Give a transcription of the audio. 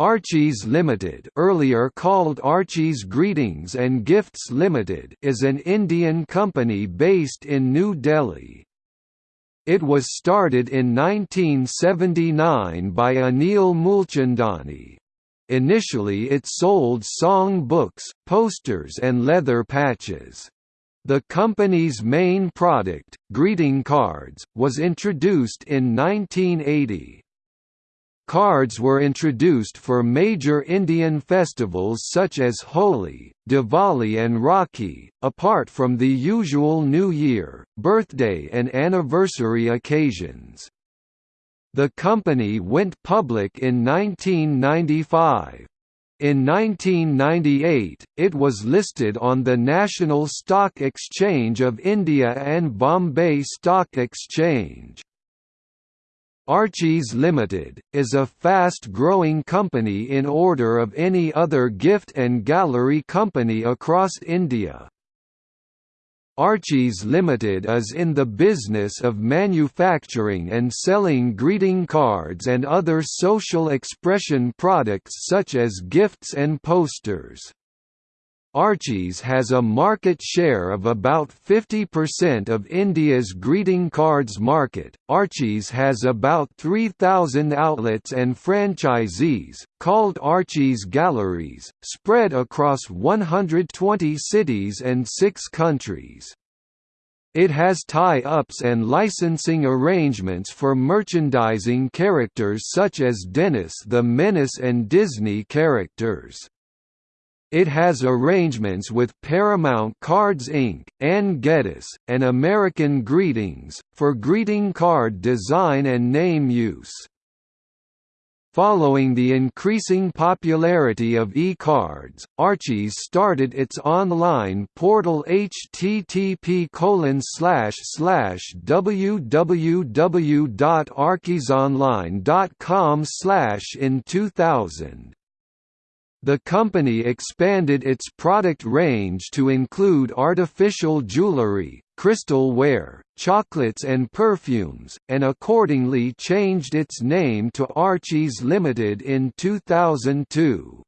Archie's Limited earlier called Archie's Greetings and Gifts Limited is an Indian company based in New Delhi. It was started in 1979 by Anil Moolchandani. Initially it sold song books, posters and leather patches. The company's main product, greeting cards, was introduced in 1980. Cards were introduced for major Indian festivals such as Holi, Diwali and Rakhi, apart from the usual New Year, birthday and anniversary occasions. The company went public in 1995. In 1998, it was listed on the National Stock Exchange of India and Bombay Stock Exchange. Archie's Limited, is a fast-growing company in order of any other gift and gallery company across India. Archie's Limited is in the business of manufacturing and selling greeting cards and other social expression products such as gifts and posters. Archie's has a market share of about 50% of India's greeting cards market. Archie's has about 3,000 outlets and franchisees, called Archie's Galleries, spread across 120 cities and six countries. It has tie-ups and licensing arrangements for merchandising characters such as Dennis the Menace and Disney characters. It has arrangements with Paramount Cards Inc., Anne Geddes, and American Greetings, for greeting card design and name use. Following the increasing popularity of e-cards, Archie's started its online portal http www.archiesonline.com in 2000. The company expanded its product range to include artificial jewelry, crystal ware, chocolates and perfumes, and accordingly changed its name to Archie's Limited in 2002.